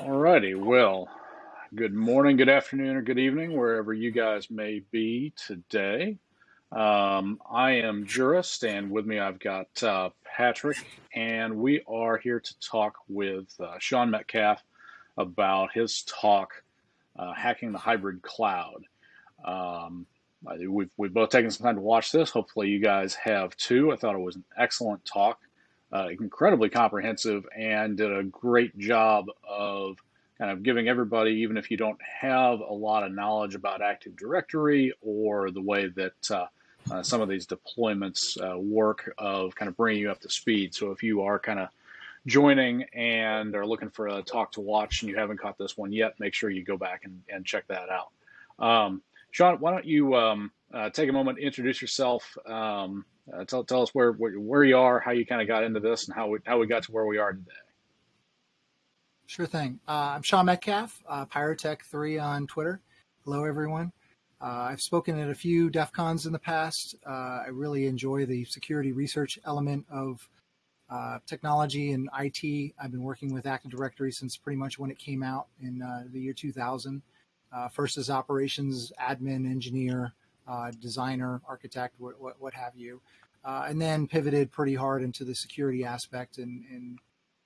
All righty. Well, good morning, good afternoon, or good evening, wherever you guys may be today. Um, I am Jurist, and with me I've got uh, Patrick, and we are here to talk with uh, Sean Metcalf about his talk, uh, Hacking the Hybrid Cloud. Um, we've, we've both taken some time to watch this. Hopefully, you guys have too. I thought it was an excellent talk uh, incredibly comprehensive and did a great job of kind of giving everybody, even if you don't have a lot of knowledge about Active Directory or the way that uh, uh, some of these deployments uh, work, of kind of bringing you up to speed. So if you are kind of joining and are looking for a talk to watch and you haven't caught this one yet, make sure you go back and, and check that out. Um, Sean, why don't you um, uh, take a moment, to introduce yourself, um, uh, tell, tell us where, where, you are, how you kind of got into this, and how we how we got to where we are today. Sure thing. Uh, I'm Sean Metcalf, uh, PyroTek3 on Twitter. Hello, everyone. Uh, I've spoken at a few DEF CONs in the past. Uh, I really enjoy the security research element of technology and IT. I've been working with Active Directory since pretty much when it came out in the year 2000. first as operations admin, engineer, designer, architect, what, what, what have you uh, and then pivoted pretty hard into the security aspect in, in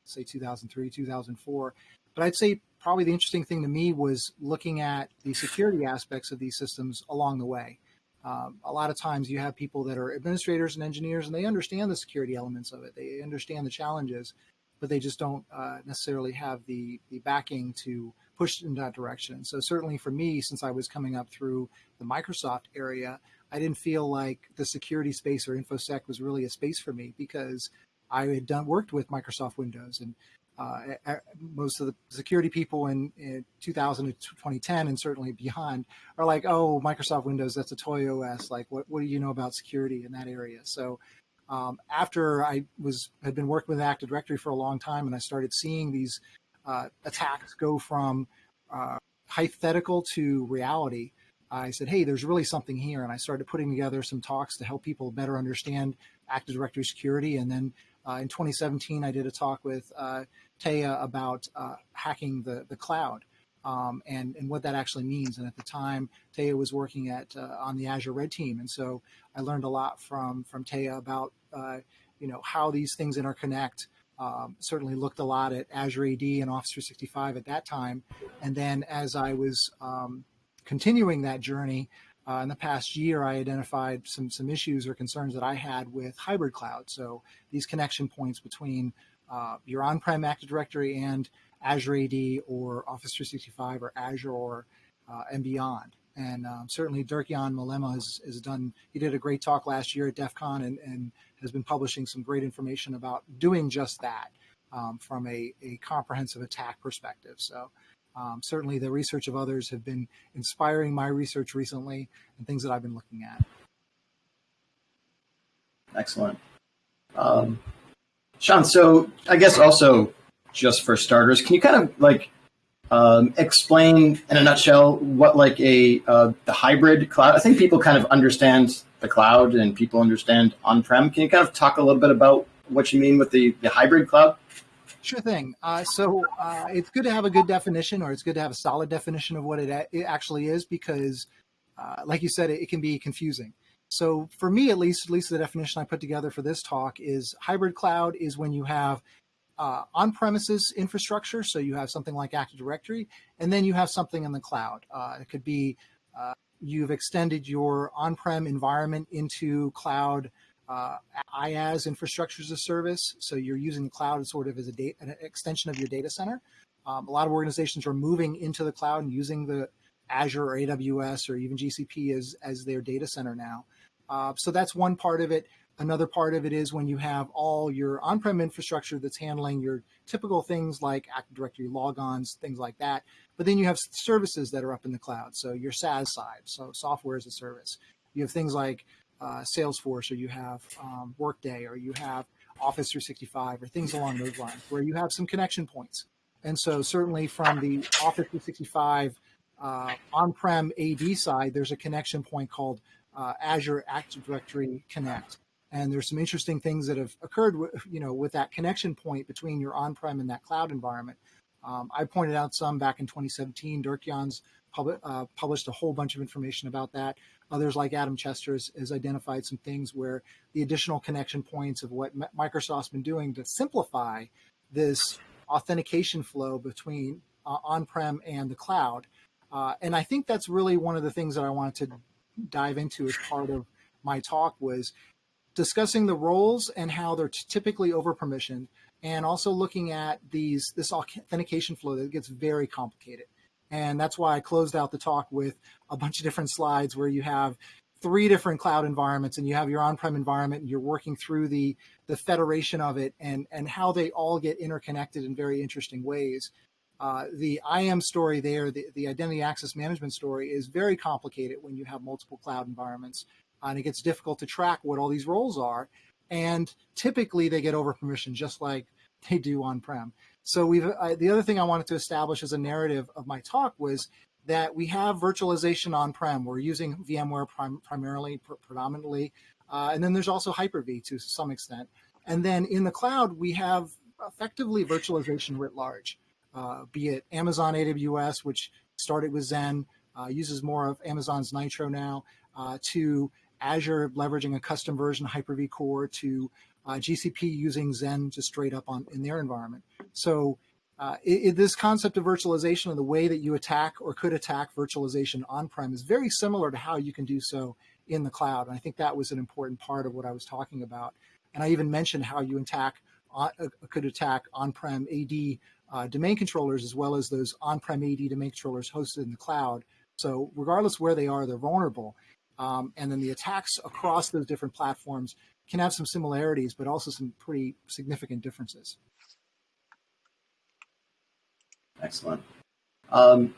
say 2003, 2004. But I'd say probably the interesting thing to me was looking at the security aspects of these systems along the way. Um, a lot of times you have people that are administrators and engineers and they understand the security elements of it. They understand the challenges, but they just don't uh, necessarily have the, the backing to push in that direction. So certainly for me, since I was coming up through the Microsoft area, I didn't feel like the security space or infosec was really a space for me because I had done worked with Microsoft Windows and uh, most of the security people in, in 2000 to 2010 and certainly beyond are like, oh, Microsoft Windows, that's a toy OS. Like, what, what do you know about security in that area? So um, after I was had been working with Active Directory for a long time and I started seeing these attacks go from uh, hypothetical to reality, I said, hey, there's really something here. And I started putting together some talks to help people better understand Active Directory security. And then uh, in 2017, I did a talk with uh, Taya about uh, hacking the, the cloud um, and, and what that actually means. And at the time, Taya was working at uh, on the Azure Red Team. And so I learned a lot from, from Taya about, uh, you know, how these things interconnect. Um, certainly looked a lot at Azure AD and Office 365 at that time. And then as I was um, continuing that journey, uh, in the past year, I identified some some issues or concerns that I had with hybrid cloud. So these connection points between uh, your on-prem Active Directory and Azure AD or Office 365 or Azure or uh, and beyond. And um, certainly Dirk-Jan Mollema has, has done, he did a great talk last year at DEF CON and, and has been publishing some great information about doing just that um, from a, a comprehensive attack perspective. So um, certainly the research of others have been inspiring my research recently and things that I've been looking at. Excellent. Um, Sean, so I guess also just for starters, can you kind of like um, explain in a nutshell what like a uh, the hybrid cloud? I think people kind of understand the cloud and people understand on-prem. Can you kind of talk a little bit about what you mean with the, the hybrid cloud? Sure thing. Uh, so uh, it's good to have a good definition, or it's good to have a solid definition of what it, it actually is, because, uh, like you said, it, it, can be confusing. So for me, at least, at least the definition I put together for this talk is hybrid cloud is when you have uh, on-premises infrastructure, so you have something like Active Directory, and then you have something in the cloud. Uh, it could be uh, you've extended your on-prem environment into cloud uh, IaaS infrastructure as a service. So you're using the cloud sort of as a an extension of your data center. Um, a lot of organizations are moving into the cloud and using the Azure or AWS or even GCP as, as their data center now. Uh, so that's one part of it. Another part of it is when you have all your on-prem infrastructure that's handling your typical things like Active Directory logons, things like that. But then you have services that are up in the cloud. So your SaaS side, so software as a service. You have things like uh, Salesforce or you have um, Workday or you have Office 365 or things along those lines where you have some connection points. And so certainly from the Office 365 uh, on-prem AD side, there's a connection point called uh, Azure Active Directory Connect. And there's some interesting things that have occurred, with, you know, with that connection point between your on-prem and that cloud environment. Um, I pointed out some back in 2017. Dirk Jans pub- uh, published a whole bunch of information about that. Others, like Adam Chester, has, has, identified some things where the additional connection points of what Microsoft's been doing to simplify this authentication flow between uh, on-prem and the cloud. Uh, and I think that's really one of the things that I wanted to dive into as part of my talk was discussing the roles and how they're typically over permissioned and also looking at these this authentication flow that gets very complicated. And that's why I closed out the talk with a bunch of different slides where you have three different cloud environments and you have your on-prem environment and you're working through the the federation of it and and how they all get interconnected in very interesting ways. Uh, the IAM story there, the, the identity access management story is very complicated when you have multiple cloud environments and it gets difficult to track what all these roles are. And typically they get over permission just like they do on-prem. So we've uh, the other thing I wanted to establish as a narrative of my talk was that we have virtualization on-prem. We're using VMware prim primarily, pr predominantly, uh, and then there's also Hyper-V to some extent. And then in the cloud, we have effectively virtualization writ large, uh, be it Amazon AWS, which started with Xen, uh, uses more of Amazon's Nitro now, uh, to Azure leveraging a custom version Hyper-V Core to uh, GCP using Xen just straight up on in their environment. So uh, it, it, this concept of virtualization and the way that you attack or could attack virtualization on-prem is very similar to how you can do so in the cloud. And I think that was an important part of what I was talking about. And I even mentioned how you attack uh, could attack on-prem AD uh, domain controllers as well as those on-prem AD domain controllers hosted in the cloud. So regardless where they are, they're vulnerable. Um, and then the attacks across those different platforms can have some similarities, but also some pretty significant differences. Excellent. Um,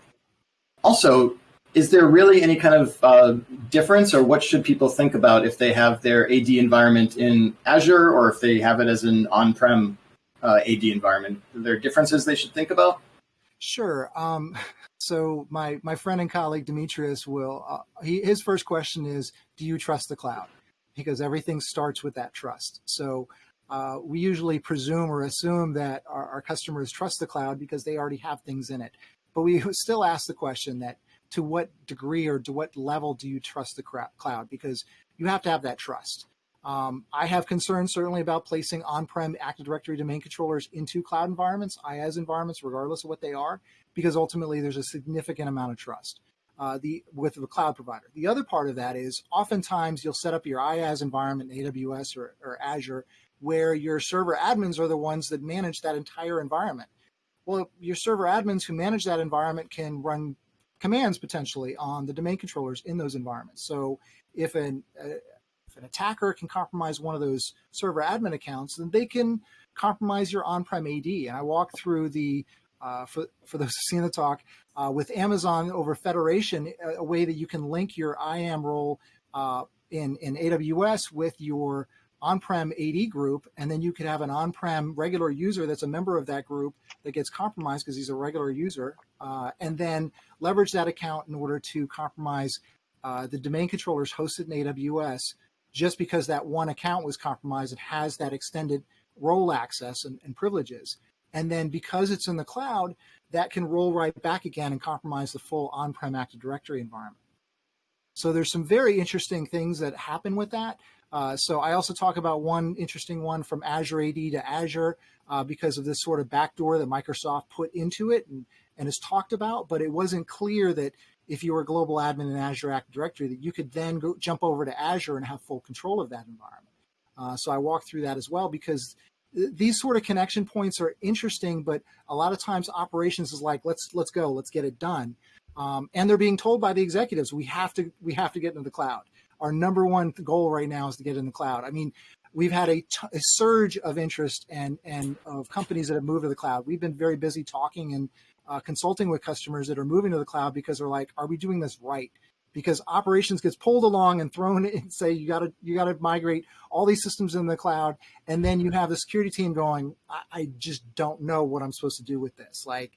also, is there really any kind of uh, difference, or what should people think about if they have their AD environment in Azure, or if they have it as an on-prem uh, AD environment? Are there differences they should think about? Sure. Um, so my my friend and colleague Demetrius will uh, he, his first question is, do you trust the cloud? Because everything starts with that trust. So uh, we usually presume or assume that our, our, customers trust the cloud because they already have things in it. But we still ask the question that to what degree or to what level do you trust the cloud? Because you have to have that trust. Um, I have concerns certainly about placing on-prem Active Directory domain controllers into cloud environments, IaaS environments, regardless of what they are, because ultimately there's a significant amount of trust uh, the with the cloud provider. The other part of that is oftentimes you'll set up your IaaS environment in AWS or, or Azure where your server admins are the ones that manage that entire environment. Well, your server admins who manage that environment can run commands potentially on the domain controllers in those environments. So if an, uh, an attacker can compromise one of those server admin accounts, then they can compromise your on-prem AD. And I walked through the, uh, for, for those who've seen the talk, uh, with Amazon over Federation, a, a, way that you can link your IAM role uh, in, in AWS with your on-prem AD group, and then you could have an on-prem regular user that's a member of that group that gets compromised because he's a regular user, uh, and then leverage that account in order to compromise uh, the domain controllers hosted in AWS just because that one account was compromised it has that extended role access and, and, privileges. And then because it's in the cloud, that can roll right back again and compromise the full on-prem Active Directory environment. So there's some very interesting things that happen with that. Uh, so I also talk about one interesting one from Azure AD to Azure uh, because of this sort of backdoor that Microsoft put into it and, and has talked about, but it wasn't clear that if you were a global admin in Azure Active Directory, that you could then go jump over to Azure and have full control of that environment. Uh, so I walk through that as well because th these sort of connection points are interesting, but a lot of times operations is like, let's let's go, let's get it done. Um, and they're being told by the executives, we have to we have to get into the cloud. Our number one goal right now is to get in the cloud. I mean, we've had a, a surge of interest and and of companies that have moved to the cloud. We've been very busy talking and uh, consulting with customers that are moving to the cloud because they're like, are we doing this right? Because operations gets pulled along and thrown and say you got to you got to migrate all these systems in the cloud, and then you have the security team going, I, I just don't know what I'm supposed to do with this. Like,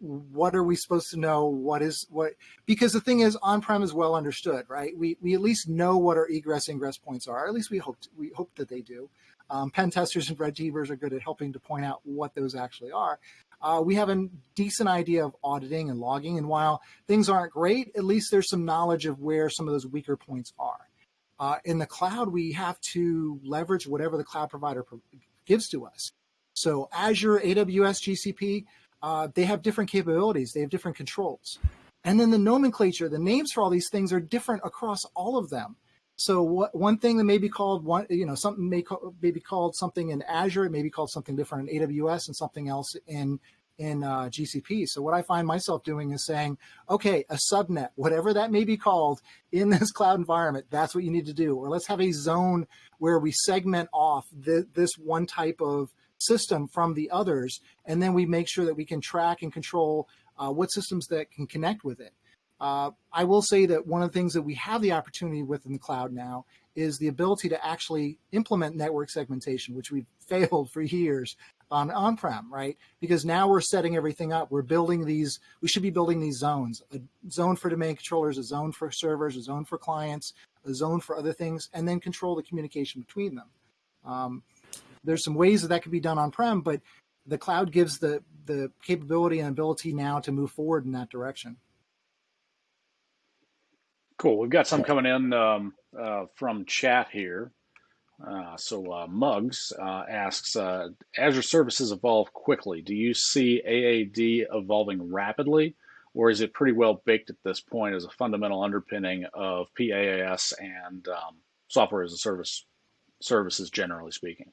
what are we supposed to know? What is what? Because the thing is, on-prem is well understood, right? We we at least know what our egress ingress points are. at least we hope we hope that they do. Um, pen testers and red teamers are good at helping to point out what those actually are. Uh, we have a decent idea of auditing and logging. And while things aren't great, at least there's some knowledge of where some of those weaker points are. Uh, in the cloud, we have to leverage whatever the cloud provider gives to us. So Azure, AWS, GCP, uh, they have different capabilities. They have different controls. And then the nomenclature, the names for all these things are different across all of them. So what, one thing that may be called one, you know, something may, call, may be called something in Azure, it may be called something different in AWS and something else in in uh, GCP. So what I find myself doing is saying, okay, a subnet, whatever that may be called in this cloud environment, that's what you need to do. Or let's have a zone where we segment off the, this one type of system from the others, and then we make sure that we can track and control uh, what systems that can connect with it. Uh, I will say that one of the things that we have the opportunity with in the cloud now is the ability to actually implement network segmentation, which we've failed for years on on-prem, right? Because now we're setting everything up. We're building these, we should be building these zones, a zone for domain controllers, a zone for servers, a zone for clients, a zone for other things, and then control the communication between them. Um, there's some ways that that could be done on-prem, but the cloud gives the, the capability and ability now to move forward in that direction. Cool. We've got some coming in um, uh, from chat here. Uh, so uh, Mugs uh, asks, uh, Azure services evolve quickly. Do you see AAD evolving rapidly, or is it pretty well baked at this point as a fundamental underpinning of PaaS and um, software as a service services, generally speaking?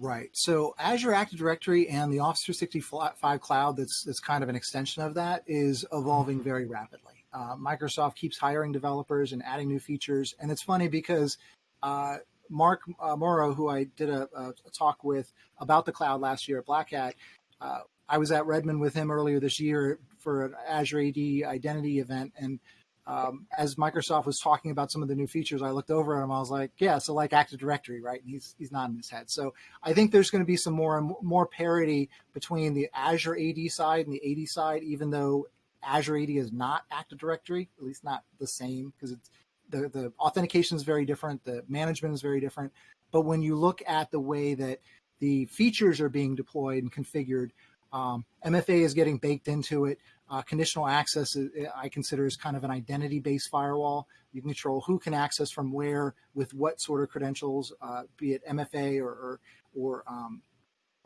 Right. So Azure Active Directory and the Office 365 Cloud, that's, that's kind of an extension of that, is evolving very rapidly. Uh, Microsoft keeps hiring developers and adding new features. And it's funny because uh, Mark uh, Morrow, who I did a, a, talk with about the cloud last year at Black Hat, uh, I was at Redmond with him earlier this year for an Azure AD identity event. And um, as Microsoft was talking about some of the new features, I looked over at him. I was like, "Yeah, so like Active Directory, right?" And he's he's nodding his head. So I think there's going to be some more and more parity between the Azure AD side and the AD side, even though Azure AD is not Active Directory, at least not the same, because it's the, the authentication is very different, the management is very different. But when you look at the way that the features are being deployed and configured, um, MFA is getting baked into it. Uh, conditional access, is, I consider, is kind of an identity-based firewall. You can control who can access from where with what sort of credentials, uh, be it MFA or, or, or um,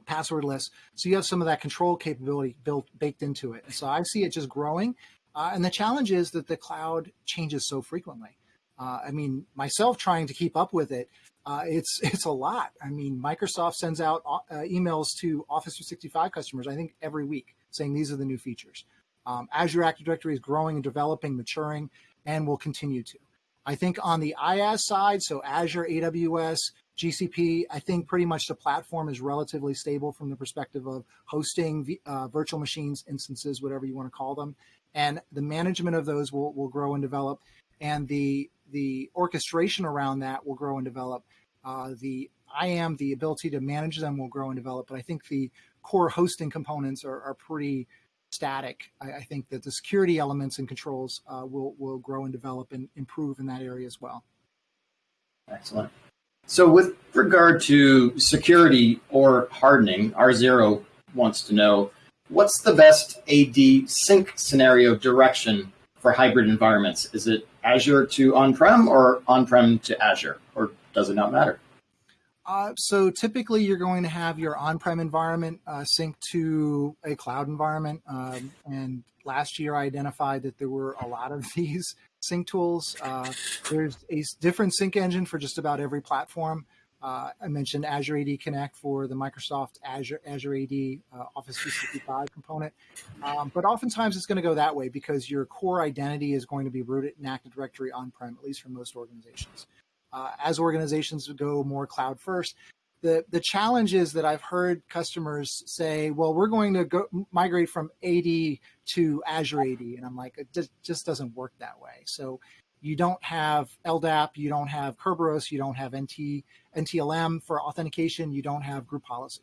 passwordless. So you have some of that control capability built baked into it. So I see it just growing. Uh, and the challenge is that the cloud changes so frequently. Uh, I mean, myself trying to keep up with it, uh, it's it's a lot. I mean, Microsoft sends out uh, emails to Office 365 customers, I think every week, saying these are the new features. Um, Azure Active Directory is growing and developing, maturing, and will continue to. I think on the IaaS side, so Azure, AWS, GCP, I think pretty much the platform is relatively stable from the perspective of hosting uh, virtual machines, instances, whatever you want to call them. And the management of those will, will grow and develop. And the, the orchestration around that will grow and develop. Uh, the IAM, the ability to manage them will grow and develop. But I think the core hosting components are, are pretty static. I, I, think that the security elements and controls uh, will, will grow and develop and improve in that area as well. Excellent. So with regard to security or hardening, R0 wants to know, what's the best AD sync scenario direction for hybrid environments? Is it Azure to on-prem or on-prem to Azure, or does it not matter? Uh, so typically you're going to have your on-prem environment uh, sync to a cloud environment. Um, and last year I identified that there were a lot of these sync tools. Uh, there's a different sync engine for just about every platform. Uh, I mentioned Azure AD Connect for the Microsoft Azure Azure AD uh, Office 365 component, um, but oftentimes it's going to go that way because your core identity is going to be rooted in Active Directory on-prem, at least for most organizations. Uh, as organizations go more cloud first, the the challenge is that I've heard customers say, "Well, we're going to go migrate from AD to Azure AD," and I'm like, it just, just doesn't work that way. So you don't have LDAP, you don't have Kerberos, you don't have NT NTLM for authentication, you don't have group policy.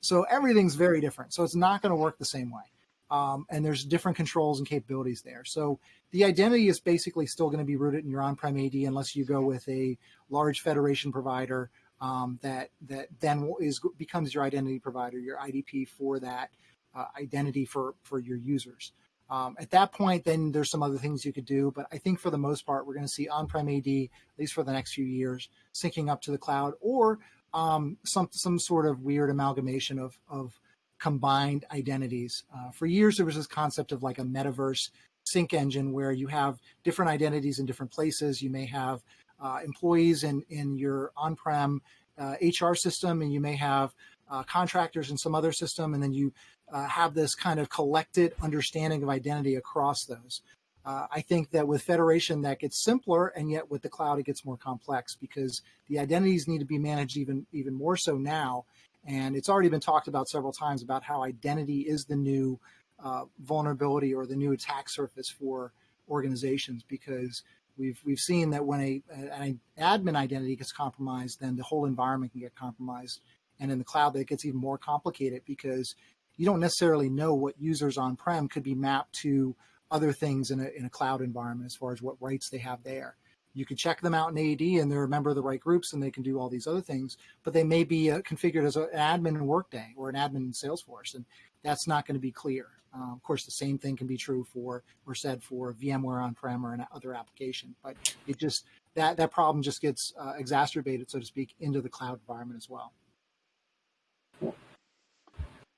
So everything's very different. So it's not going to work the same way. Um, and there's different controls and capabilities there. So the identity is basically still going to be rooted in your on-prem AD unless you go with a large federation provider um, that that then is becomes your identity provider, your IDP for that uh, identity for for your users. Um, at that point, then there's some other things you could do, but I think for the most part, we're going to see on-prem AD at least for the next few years, syncing up to the cloud, or um, some some sort of weird amalgamation of of combined identities. Uh, for years, there was this concept of like a metaverse sync engine where you have different identities in different places. You may have uh, employees in in your on-prem uh, HR system, and you may have uh, contractors in some other system, and then you uh, have this kind of collected understanding of identity across those. Uh, I think that with federation that gets simpler, and yet with the cloud it gets more complex because the identities need to be managed even even more so now. And it's already been talked about several times about how identity is the new uh, vulnerability or the new attack surface for organizations because we've we've seen that when a an admin identity gets compromised, then the whole environment can get compromised. And in the cloud, that gets even more complicated because you don't necessarily know what users on-prem could be mapped to other things in a, in a cloud environment as far as what rights they have there. You can check them out in AD and they're a member of the right groups and they can do all these other things, but they may be uh, configured as an admin in Workday or an admin in Salesforce, and that's not going to be clear. Uh, of course, the same thing can be true for or said for VMware on-prem or another application, but it just that that problem just gets uh, exacerbated, so to speak, into the cloud environment as well.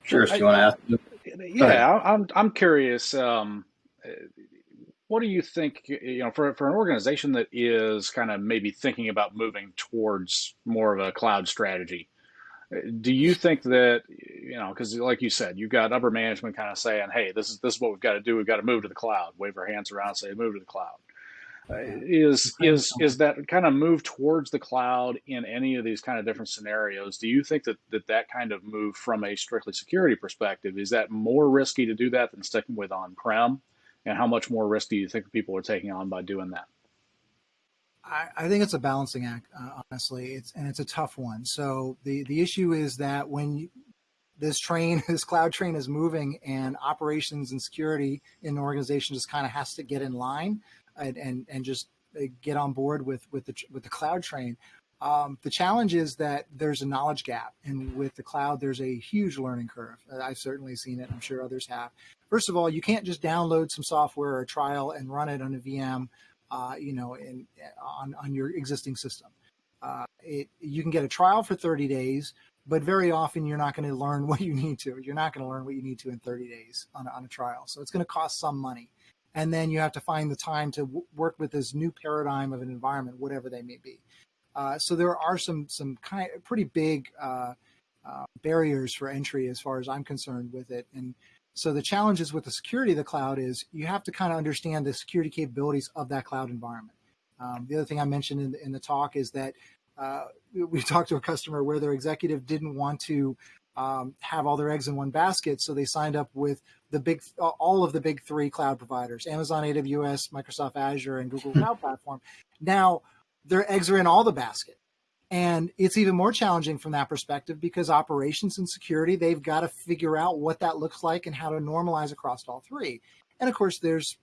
Sure. Do you want to ask? Yeah, I'm I'm curious. Um, what do you think? You know, for for an organization that is kind of maybe thinking about moving towards more of a cloud strategy, uh, do you think that you know? Because like you said, you've got upper management kind of saying, "Hey, this is this is what we've got to do. We've got to move to the cloud." Wave our hands around, say, "Move to the cloud." Uh, is is is that kind of move towards the cloud in any of these kind of different scenarios do you think that that, that kind of move from a strictly security perspective is that more risky to do that than sticking with on-prem and how much more risk do you think people are taking on by doing that I, I think it's a balancing act uh, honestly it's and it's a tough one so the the issue is that when you, this train, this cloud train is moving and operations and security in an organization just kind of has to get in line and and, and just uh, get on board with with the with the cloud train. Um, the challenge is that there's a knowledge gap, and with the cloud, there's a huge learning curve. Uh, I've certainly seen it. I'm sure others have. First of all, you can't just download some software or a trial and run it on a VM, uh, you know, in, on on your existing system. Uh, it, you can get a trial for 30 days, but very often you're not going to learn what you need to. You're not going to learn what you need to in 30 days on a, on a trial. So it's going to cost some money and then you have to find the time to work with this new paradigm of an environment, whatever they may be. Uh, so there are some some kind pretty big uh, uh, barriers for entry as far as I'm concerned with it. And so the challenges with the security of the cloud is you have to kind of understand the security capabilities of that cloud environment. Um, the other thing I mentioned in the, in the talk is that uh, we talked to a customer where their executive didn't want to um, have all their eggs in one basket. So they signed up with the big, all of the big three cloud providers, Amazon AWS, Microsoft Azure, and Google Cloud Platform. Now their eggs are in all the basket. And it's even more challenging from that perspective because operations and security, they've got to figure out what that looks like and how to normalize across all three. And of course, there's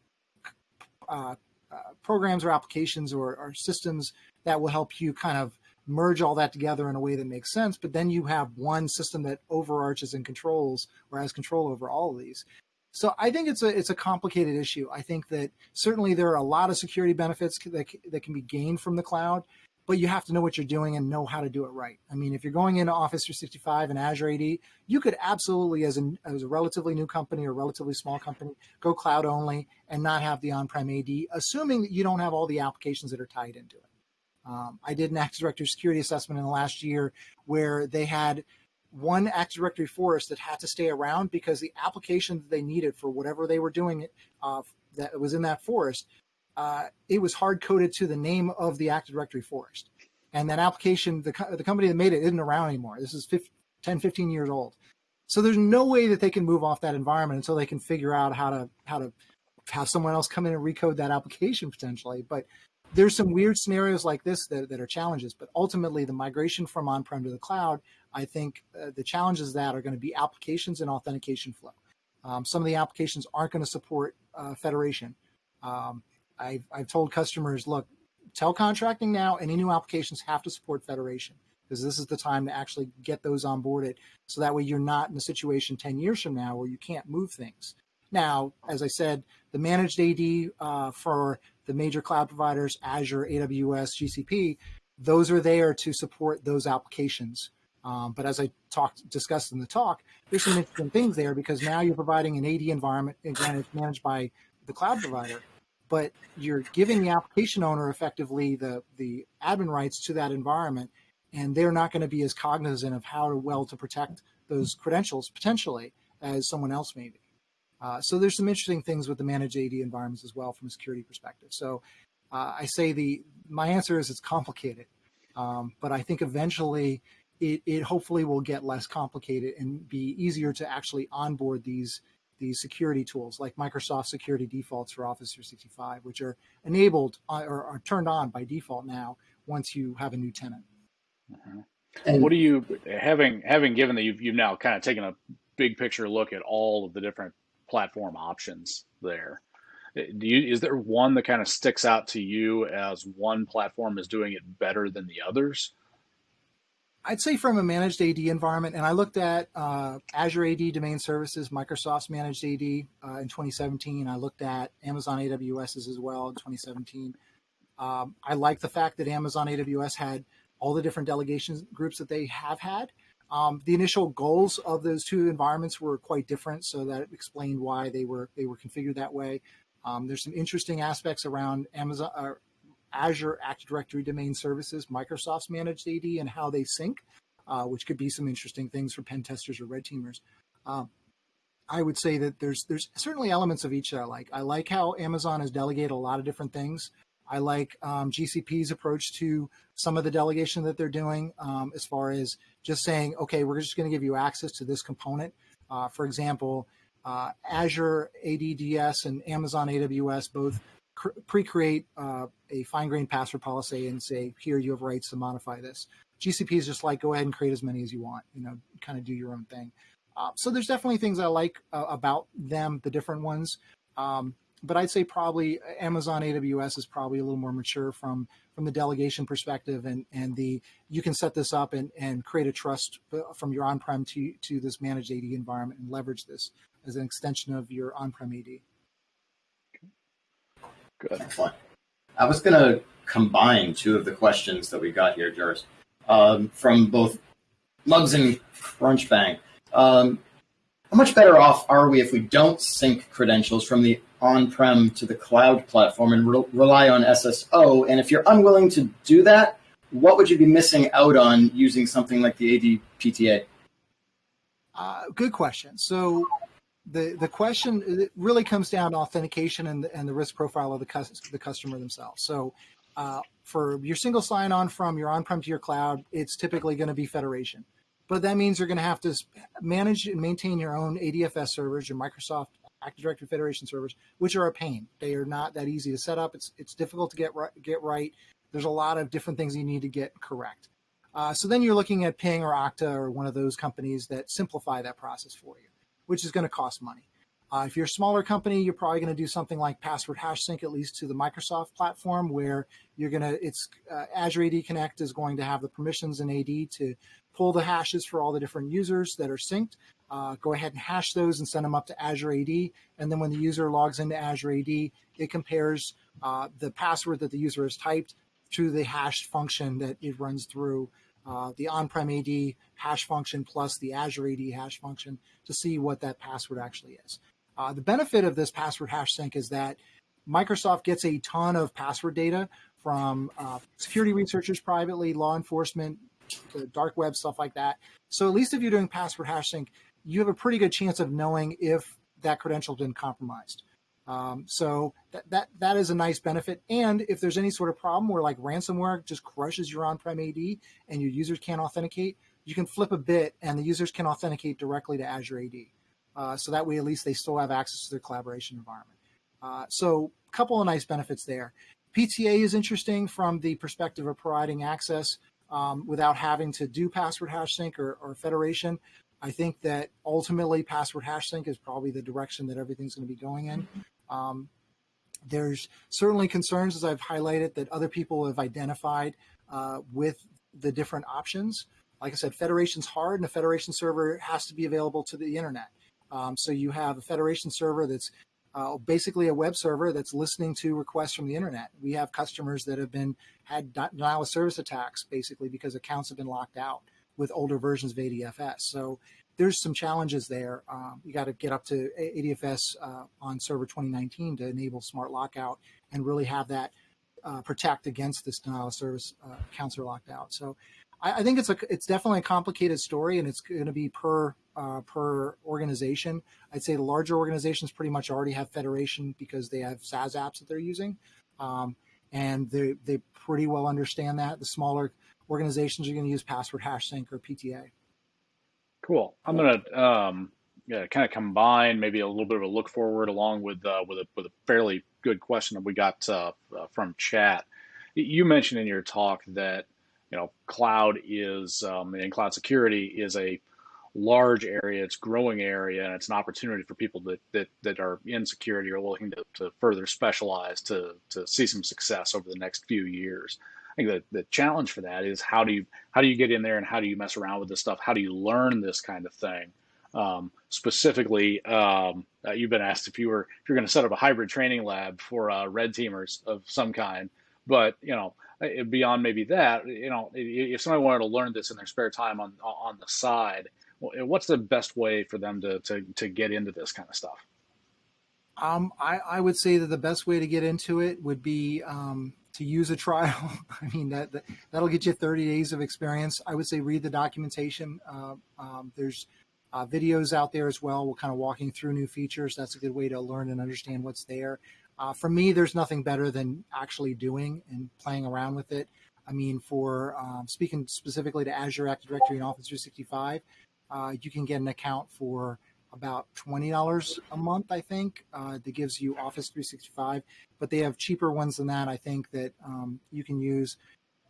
uh, uh, programs or applications or, or systems that will help you kind of merge all that together in a way that makes sense. But then you have one system that overarches and controls or has control over all of these. So I think it's a it's a complicated issue. I think that certainly there are a lot of security benefits that that can be gained from the cloud, but you have to know what you're doing and know how to do it right. I mean, if you're going into Office 365 and Azure AD, you could absolutely, as a as a relatively new company or relatively small company, go cloud only and not have the on-prem AD, assuming that you don't have all the applications that are tied into it. Um, I did an Active Directory security assessment in the last year where they had one Active Directory forest that had to stay around because the application that they needed for whatever they were doing uh, that was in that forest, uh, it was hard coded to the name of the Active Directory forest. And that application, the, the company that made it isn't around anymore. This is 15, 10, 15 years old. So there's no way that they can move off that environment until they can figure out how to how to have someone else come in and recode that application potentially. But there's some weird scenarios like this that, that are challenges, but ultimately the migration from on-prem to the cloud, I think uh, the challenges that are going to be applications and authentication flow. Um, some of the applications aren't going to support uh, federation. Um, I've, I've told customers, look, tell contracting now, any new applications have to support federation because this is the time to actually get those onboarded. So that way you're not in a situation 10 years from now where you can't move things. Now, as I said, the managed AD uh, for the major cloud providers, Azure, AWS, GCP, those are there to support those applications. Um, but as I talked, discussed in the talk, there's some interesting things there because now you're providing an AD environment, again, it's managed by the cloud provider, but you're giving the application owner effectively the, the admin rights to that environment, and they're not going to be as cognizant of how well to protect those credentials potentially as someone else may be. Uh, so there's some interesting things with the managed AD environments as well from a security perspective. So uh, I say the my answer is it's complicated, um, but I think eventually it, it hopefully will get less complicated and be easier to actually onboard these these security tools like Microsoft security defaults for Office 365, which are enabled uh, or are turned on by default now once you have a new tenant. Mm-hmm. And what do you having having given that you've you've now kind of taken a big picture look at all of the different platform options there? Do you is there one that kind of sticks out to you as one platform is doing it better than the others? I'd say from a managed AD environment, and I looked at uh, Azure AD Domain Services, Microsoft's managed AD uh, in 2017. I looked at Amazon AWS's as well in 2017. Um, I like the fact that Amazon AWS had all the different delegation groups that they have had. Um, the initial goals of those two environments were quite different, so that explained why they were they were configured that way. Um, there's some interesting aspects around Amazon, Azure Active Directory Domain Services, Microsoft's managed AD, and how they sync, uh, which could be some interesting things for pen testers or red teamers. Uh, I would say that there's there's certainly elements of each that I like. I like how Amazon has delegated a lot of different things. I like um, GCP's approach to some of the delegation that they're doing, um, as far as just saying, okay, we're just going to give you access to this component. Uh, for example, uh, Azure ADDS and Amazon AWS both pre-create uh, a fine-grained password policy and say, here you have rights to modify this. GCP is just like, go ahead and create as many as you want, you know, kind of do your own thing. Uh, so there's definitely things I like uh, about them, the different ones. Um, but I'd say probably Amazon AWS is probably a little more mature from from the delegation perspective and and the you can set this up and and create a trust uh, from your on-prem to to this managed AD environment and leverage this as an extension of your on-prem AD. Good. Excellent. I was going to combine two of the questions that we got here, Juris, um, from both Mugs and Crunchbang. Um, how much better off are we if we don't sync credentials from the on-prem to the cloud platform and re- rely on SSO? And if you're unwilling to do that, what would you be missing out on using something like the ADPTA? Uh, good question. So the the question really comes down to authentication and the, and the risk profile of the, the customer themselves. So uh, for your single sign-on from your on-prem to your cloud, it's typically going to be federation. But that means you're going to have to manage and maintain your own ADFS servers, your Microsoft Active Directory Federation servers, which are a pain. They are not that easy to set up. It's it's difficult to get right, get right. There's a lot of different things you need to get correct. Uh, so then you're looking at Ping or Okta or one of those companies that simplify that process for you which is going to cost money. Uh, if you're a smaller company, you're probably going to do something like password hash sync, at least to the Microsoft platform, where you're going to, it's uh, Azure AD Connect is going to have the permissions in AD to pull the hashes for all the different users that are synced. Uh, go ahead and hash those and send them up to Azure AD. And then when the user logs into Azure AD, it compares uh, the password that the user has typed to the hash function that it runs through uh, the on-prem AD hash function plus the Azure AD hash function to see what that password actually is. Uh, the benefit of this password hash sync is that Microsoft gets a ton of password data from uh, security researchers privately, law enforcement, the dark web, stuff like that. So at least if you're doing password hash sync, you have a pretty good chance of knowing if that credential has been compromised. Um, so that, that that is a nice benefit. And if there's any sort of problem where like ransomware just crushes your on-prem AD and your users can't authenticate, you can flip a bit and the users can authenticate directly to Azure AD. Uh, so that way, at least they still have access to their collaboration environment. Uh, so a couple of nice benefits there. PTA is interesting from the perspective of providing access um, without having to do password hash sync or, or federation. I think that ultimately password hash sync is probably the direction that everything's going to be going in. Um, there's certainly concerns, as I've highlighted, that other people have identified uh, with the different options. Like I said, federation's hard, and a federation server has to be available to the internet. Um, so you have a federation server that's uh, basically a web server that's listening to requests from the internet. We have customers that have been had denial of service attacks basically because accounts have been locked out with older versions of ADFS. So there's some challenges there. Um, you got to get up to ADFS uh, on server 2019 to enable smart lockout and really have that uh, protect against this denial of service uh, are locked out. So I, I, think it's a it's definitely a complicated story, and it's going to be per uh, per organization. I'd say the larger organizations pretty much already have federation because they have SaaS apps that they're using, um, and they they pretty well understand that. The smaller organizations are going to use password hash sync or PTA. Cool. I'm going to um, yeah, kind of combine maybe a little bit of a look forward along with uh, with a with a fairly good question that we got uh, uh, from chat. You mentioned in your talk that you know cloud is um, and cloud security is a large area, it's growing area, and it's an opportunity for people that that, that are in security or looking to, to further specialize to to see some success over the next few years. I think the, the challenge for that is how do you how do you get in there and how do you mess around with this stuff? How do you learn this kind of thing? Um, specifically, um, uh, you've been asked if you were if you're going to set up a hybrid training lab for uh, red teamers of some kind, but you know uh, beyond maybe that, you know if somebody wanted to learn this in their spare time on on the side, what's the best way for them to to to get into this kind of stuff? Um, I, I would say that the best way to get into it would be um, to use a trial. I mean, that, that, will get you 30 days of experience. I would say read the documentation. Uh, um, there's uh, videos out there as well. We're kind of walking through new features. That's a good way to learn and understand what's there. Uh, for me, there's nothing better than actually doing and playing around with it. I mean, for um, speaking specifically to Azure Active Directory and Office 365, uh, you can get an account for about $20 a month, I think, uh, that gives you Office 365. But they have cheaper ones than that, I think, that um, you can use.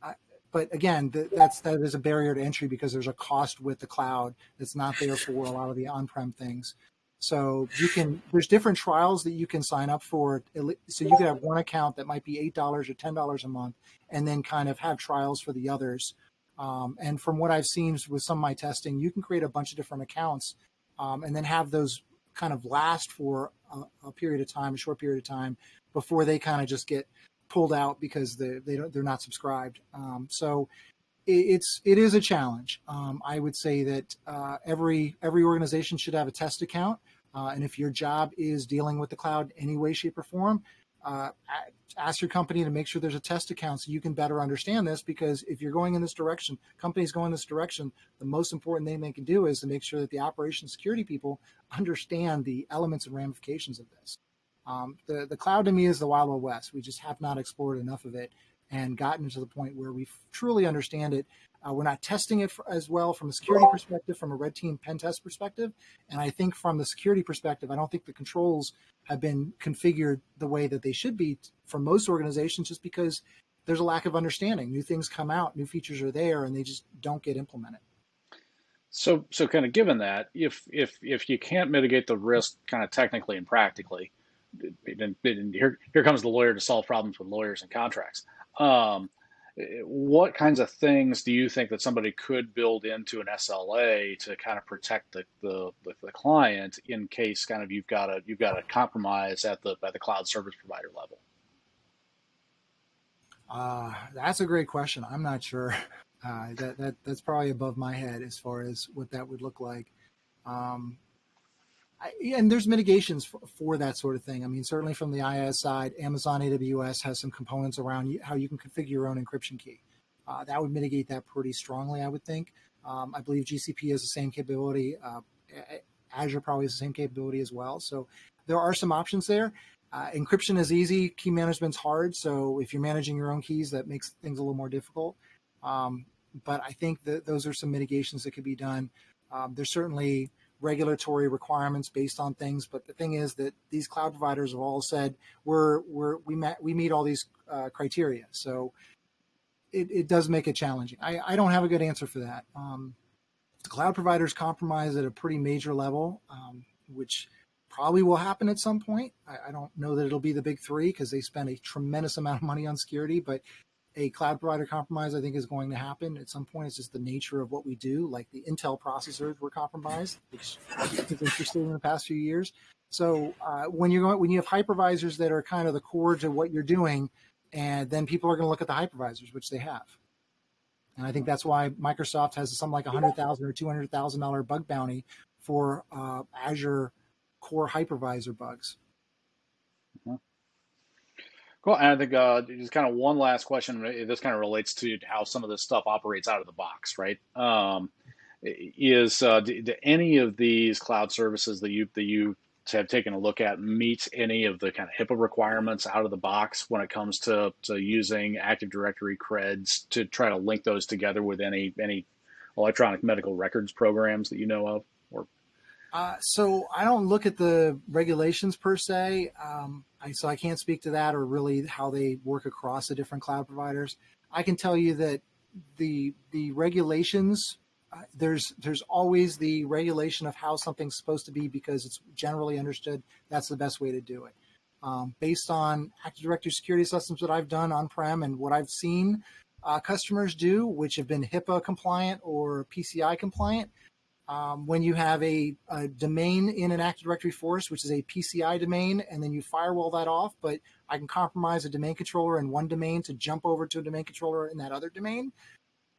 Uh, but again, th- that's that is a barrier to entry because there's a cost with the cloud that's not there for a lot of the on-prem things. So you can there's different trials that you can sign up for. So you could have one account that might be eight dollars or ten dollars a month, and then kind of have trials for the others. Um, and from what I've seen with some of my testing, you can create a bunch of different accounts um, and then have those kind of last for a, a, period of time, a short period of time, before they kind of just get pulled out because they they don't they're not subscribed. Um, so it, it's it is a challenge. Um, I would say that uh, every every organization should have a test account, uh, and if your job is dealing with the cloud in any way, shape, or form, uh, ask your company to make sure there's a test account so you can better understand this because if you're going in this direction companies going in this direction the most important thing they can do is to make sure that the operation security people understand the elements and ramifications of this. Um, the, the cloud to me is the wild, wild west. We just have not explored enough of it and gotten to the point where we truly understand it uh, we're not testing it for, as well from a security perspective, from a red team pen test perspective. And I think from the security perspective, I don't think the controls have been configured the way that they should be for most organizations just because there's a lack of understanding. New things come out, new features are there, and they just don't get implemented. So, so kind of given that, if if if you can't mitigate the risk, kind of technically and practically, and here here comes the lawyer to solve problems with lawyers and contracts. Um, what kinds of things do you think that somebody could build into an SLA to kind of protect the, the, the, client in case kind of you've got a you've got a compromise at the at the cloud service provider level? Uh, that's a great question. I'm not sure. Uh, that that that's probably above my head as far as what that would look like. Um, and there's mitigations for, for, that sort of thing. I mean, certainly from the IaaS side, Amazon AWS has some components around you, how you can configure your own encryption key. Uh, that would mitigate that pretty strongly, I would think. Um, I believe GCP has the same capability. Uh, Azure probably has the same capability as well. So there are some options there. Uh, encryption is easy. Key management's hard. So if you're managing your own keys, that makes things a little more difficult. Um, but I think that those are some mitigations that could be done. Um, there's certainly regulatory requirements based on things. But the thing is that these cloud providers have all said we're we're we met we meet all these uh, criteria. So it, it does make it challenging. I, I don't have a good answer for that. Um, the cloud providers compromise at a pretty major level, um, which probably will happen at some point. I, I, don't know that it'll be the big three because they spend a tremendous amount of money on security, but a cloud provider compromise, I think, is going to happen at some point. It's just the nature of what we do. Like the Intel processors were compromised, which is interesting in the past few years. So uh, when you're going, when you have hypervisors that are kind of the core to what you're doing, and then people are going to look at the hypervisors, which they have. And I think that's why Microsoft has something like a hundred thousand or two hundred thousand dollar bug bounty for uh, Azure core hypervisor bugs. Mm-hmm. Cool. And I think uh, just kind of one last question. This kind of relates to how some of this stuff operates out of the box, right? Um, is uh, do, do, any of these cloud services that you that you have taken a look at meet any of the kind of HIPAA requirements out of the box when it comes to, to using Active Directory creds to try to link those together with any any electronic medical records programs that you know of? Uh, so I don't look at the regulations per se, um, I, so I can't speak to that or really how they work across the different cloud providers. I can tell you that the the regulations uh, there's there's always the regulation of how something's supposed to be because it's generally understood that's the best way to do it. Um, based on Active Directory security assessments that I've done on-prem and what I've seen uh, customers do, which have been HIPAA compliant or PCI compliant, um, when you have a, a, domain in an Active Directory forest, which is a PCI domain, and then you firewall that off, but I can compromise a domain controller in one domain to jump over to a domain controller in that other domain,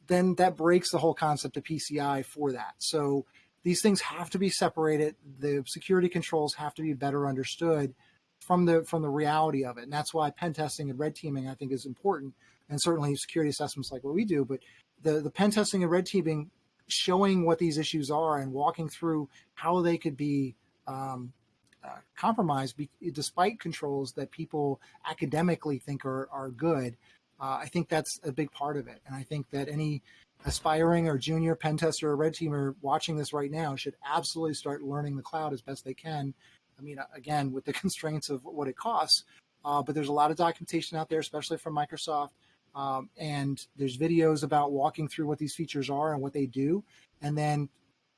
then that breaks the whole concept of PCI for that. So these things have to be separated. The security controls have to be better understood from the from the reality of it. And that's why pen testing and red teaming I think is important, and certainly security assessments like what we do. But the the pen testing and red teaming showing what these issues are and walking through how they could be um, uh, compromised be, despite controls that people academically think are, are good. Uh, I think that's a big part of it. And I think that any aspiring or junior pen tester or red teamer watching this right now should absolutely start learning the cloud as best they can. I mean, again, with the constraints of what it costs, uh, but there's a lot of documentation out there, especially from Microsoft, um, and there's videos about walking through what these features are and what they do, and then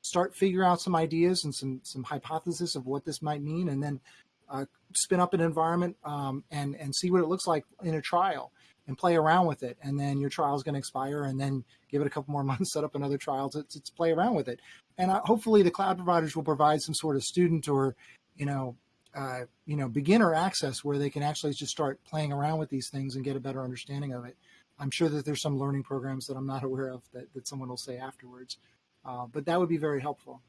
start figure out some ideas and some some hypothesis of what this might mean, and then uh, spin up an environment um, and and see what it looks like in a trial and play around with it. And then your trial is going to expire, and then give it a couple more months, set up another trial to, to, to play around with it. And uh, hopefully, the cloud providers will provide some sort of student or you know uh, you know, beginner access where they can actually just start playing around with these things and get a better understanding of it. I'm sure that there's some learning programs that I'm not aware of that, that someone will say afterwards, uh, but that would be very helpful.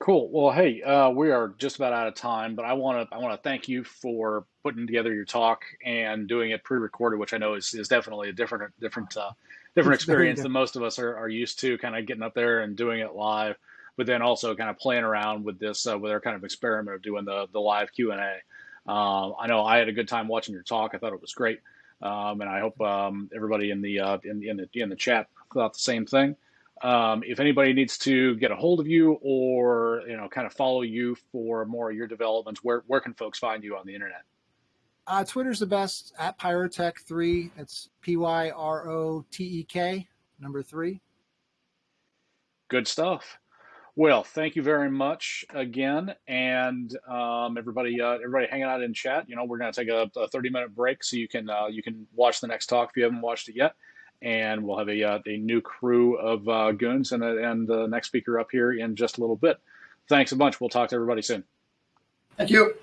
Cool. Well, hey, uh, we are just about out of time, but I want to I want to thank you for putting together your talk and doing it pre-recorded, which I know is, is definitely a different different uh, different experience than most of us are, are used to. Kind of getting up there and doing it live but then also kind of playing around with this uh, with our kind of experiment of doing the the live Q and A. Um, I know I had a good time watching your talk. I thought it was great, um, and I hope um, everybody in the uh, in, in the in the chat thought the same thing. Um, if anybody needs to get a hold of you or you know kind of follow you for more of your developments, where where can folks find you on the internet? Uh, Twitter's the best at PyroTek3. It's P Y R O T E K, number three. Good stuff. Well, thank you very much again, and um, everybody, uh, everybody hanging out in chat. You know, we're going to take a, a, thirty minute break so you can uh, you can watch the next talk if you haven't watched it yet, and we'll have a uh, a new crew of uh, goons and and the next speaker up here in just a little bit. Thanks a bunch. We'll talk to everybody soon. Thank you.